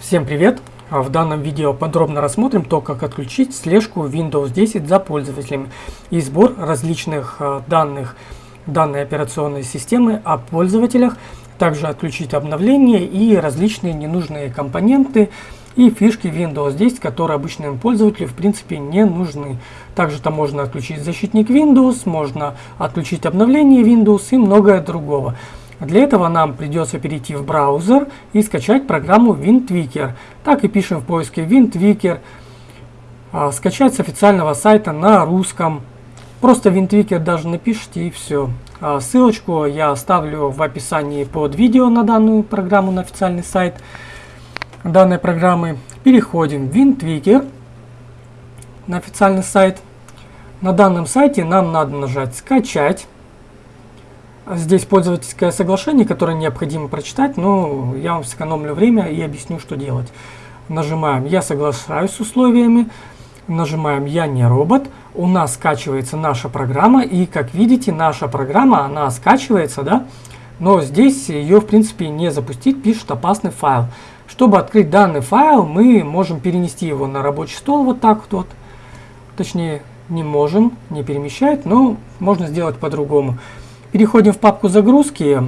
Всем привет! В данном видео подробно рассмотрим то, как отключить слежку Windows 10 за пользователями и сбор различных э, данных данной операционной системы о пользователях, также отключить обновления и различные ненужные компоненты и фишки Windows 10, которые обычному пользователю в принципе не нужны. Также там можно отключить защитник Windows, можно отключить обновление Windows и многое другого. Для этого нам придется перейти в браузер и скачать программу WinTweaker. Так и пишем в поиске WinTweaker. А, скачать с официального сайта на русском. Просто WinTweaker даже напишите и все. А, ссылочку я оставлю в описании под видео на данную программу на официальный сайт данной программы. Переходим в WinTweaker на официальный сайт. На данном сайте нам надо нажать «Скачать». Здесь пользовательское соглашение, которое необходимо прочитать, но я вам сэкономлю время и объясню, что делать. Нажимаем «Я соглашаюсь с условиями», нажимаем «Я не робот», у нас скачивается наша программа, и как видите, наша программа, она скачивается, да, но здесь ее в принципе не запустить, пишет опасный файл. Чтобы открыть данный файл, мы можем перенести его на рабочий стол вот так вот, точнее не можем, не перемещать, но можно сделать по-другому. Переходим в папку загрузки,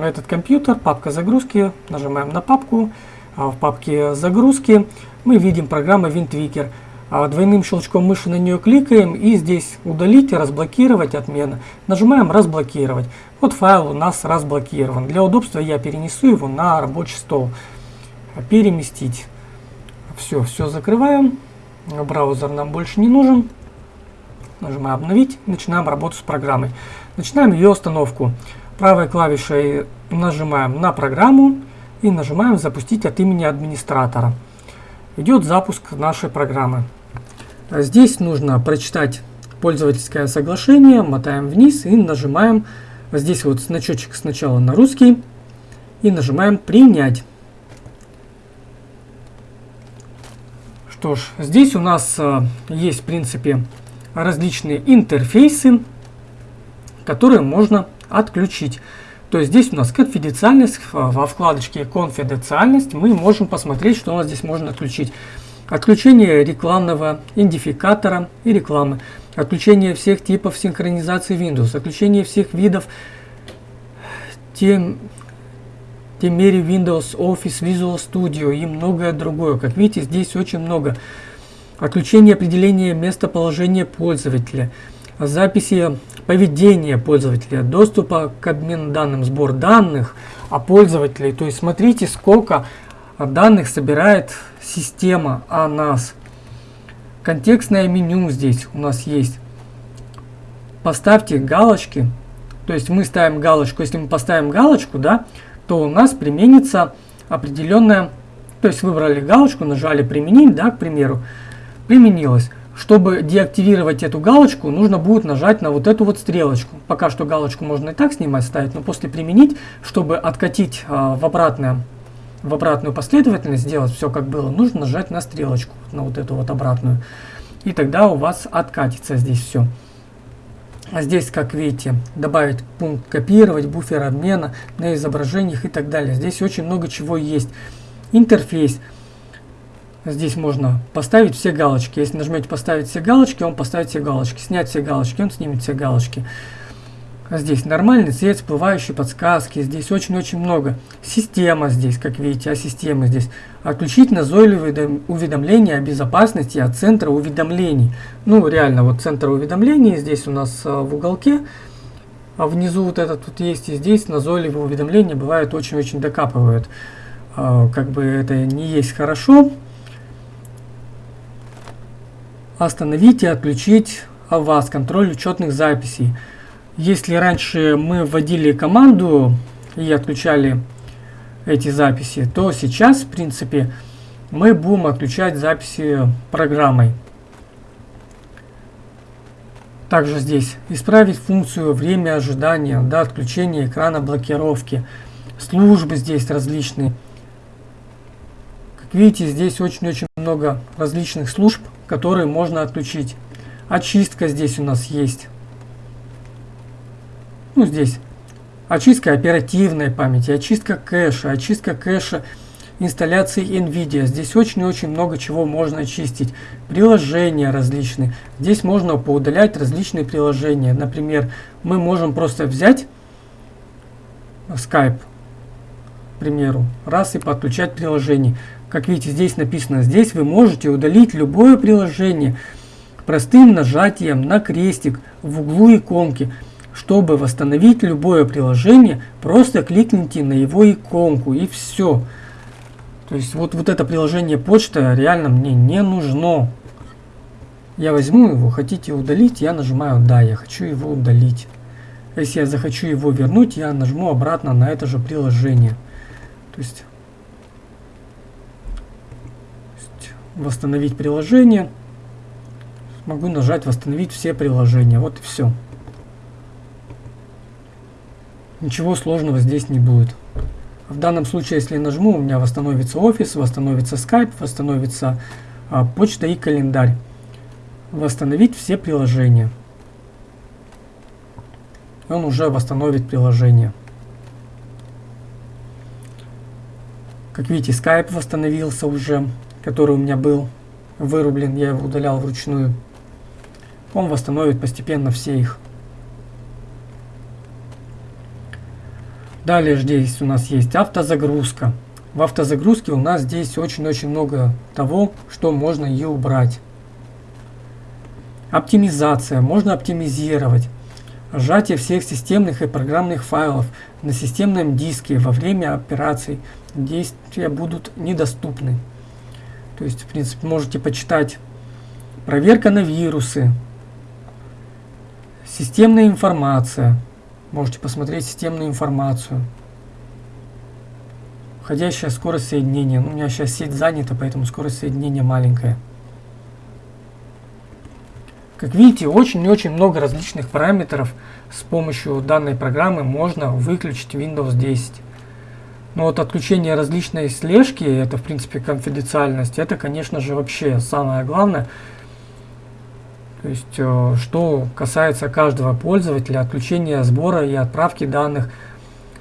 этот компьютер, папка загрузки, нажимаем на папку, а в папке загрузки мы видим программа WinTweaker. А двойным щелчком мыши на нее кликаем и здесь удалить, разблокировать, отмена. Нажимаем разблокировать. Вот файл у нас разблокирован. Для удобства я перенесу его на рабочий стол. Переместить. Все, все закрываем. Браузер нам больше не нужен. Нажимаем обновить, начинаем работу с программой. Начинаем ее установку. Правой клавишей нажимаем на программу и нажимаем запустить от имени администратора. Идет запуск нашей программы. Здесь нужно прочитать пользовательское соглашение, мотаем вниз и нажимаем здесь вот значочек сначала на русский и нажимаем принять. Что ж, здесь у нас э, есть в принципе различные интерфейсы, которые можно отключить. То есть здесь у нас конфиденциальность, во вкладочке конфиденциальность мы можем посмотреть, что у нас здесь можно отключить. Отключение рекламного идентификатора и рекламы. Отключение всех типов синхронизации Windows. Отключение всех видов тем, темери Windows, Office, Visual Studio и многое другое. Как видите, здесь очень много. Отключение определения местоположения пользователя. Записи поведения пользователя, доступа к обмену данным, сбор данных о пользователе. То есть смотрите, сколько данных собирает система о нас. Контекстное меню здесь у нас есть. Поставьте галочки. То есть мы ставим галочку. Если мы поставим галочку, да, то у нас применится определенная... То есть выбрали галочку, нажали применить, да, к примеру. Применилось. Чтобы деактивировать эту галочку, нужно будет нажать на вот эту вот стрелочку. Пока что галочку можно и так снимать, ставить, но после применить, чтобы откатить а, в, обратное, в обратную последовательность, сделать все как было, нужно нажать на стрелочку, на вот эту вот обратную. И тогда у вас откатится здесь все. А здесь, как видите, добавить пункт копировать, буфер обмена на изображениях и так далее. Здесь очень много чего есть. Интерфейс. Здесь можно поставить все галочки. Если нажмете поставить все галочки, он поставит все галочки. Снять все галочки, он снимет все галочки. Здесь нормальный цвет, всплывающие подсказки. Здесь очень-очень много. Система здесь, как видите, а система здесь. Отключить назойливые уведомления о безопасности от центра уведомлений. Ну, реально, вот центр уведомлений здесь у нас а, в уголке. А внизу вот этот тут есть, и здесь назойливые уведомления бывают очень-очень докапывают. А, как бы это не есть хорошо остановить и отключить АВАС, контроль учетных записей. Если раньше мы вводили команду и отключали эти записи, то сейчас, в принципе, мы будем отключать записи программой. Также здесь исправить функцию время ожидания до отключения экрана блокировки. Службы здесь различные. Как видите, здесь очень-очень много различных служб, которые можно отключить. Очистка здесь у нас есть. Ну, здесь очистка оперативной памяти, очистка кэша, очистка кэша инсталляции NVIDIA. Здесь очень-очень много чего можно очистить. Приложения различные. Здесь можно поудалять различные приложения. Например, мы можем просто взять Skype, к примеру, раз и подключать приложение. Как видите, здесь написано, здесь вы можете удалить любое приложение простым нажатием на крестик в углу иконки. Чтобы восстановить любое приложение, просто кликните на его иконку и все. То есть вот, вот это приложение почта реально мне не нужно. Я возьму его, хотите удалить, я нажимаю «Да», я хочу его удалить. Если я захочу его вернуть, я нажму обратно на это же приложение. То есть восстановить приложение. Могу нажать восстановить все приложения. Вот и все. Ничего сложного здесь не будет. В данном случае, если нажму, у меня восстановится офис, восстановится Skype, восстановится а, почта и календарь. Восстановить все приложения. Он уже восстановит приложение. Как видите, Skype восстановился уже который у меня был вырублен, я его удалял вручную. Он восстановит постепенно все их. Далее здесь у нас есть автозагрузка. В автозагрузке у нас здесь очень-очень много того, что можно и убрать. Оптимизация. Можно оптимизировать. Сжатие всех системных и программных файлов на системном диске во время операций действия будут недоступны. То есть, в принципе, можете почитать проверка на вирусы, системная информация. Можете посмотреть системную информацию. Входящая скорость соединения. Ну, у меня сейчас сеть занята, поэтому скорость соединения маленькая. Как видите, очень и очень много различных параметров с помощью данной программы можно выключить Windows 10. Но вот отключение различной слежки, это в принципе конфиденциальность, это конечно же вообще самое главное. То есть, э, что касается каждого пользователя, отключение сбора и отправки данных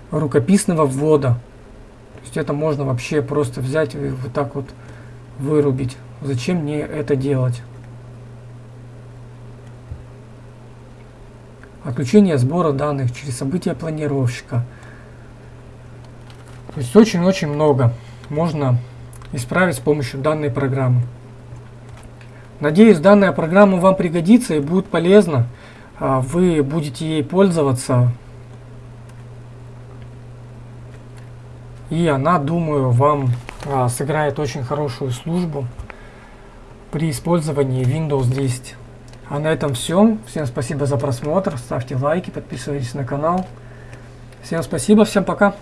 рукописного ввода. То есть это можно вообще просто взять и вот так вот вырубить. Зачем мне это делать? Отключение сбора данных через события планировщика – то есть очень-очень много можно исправить с помощью данной программы. Надеюсь, данная программа вам пригодится и будет полезна. А, вы будете ей пользоваться. И она, думаю, вам а, сыграет очень хорошую службу при использовании Windows 10. А на этом все. Всем спасибо за просмотр. Ставьте лайки, подписывайтесь на канал. Всем спасибо, всем пока.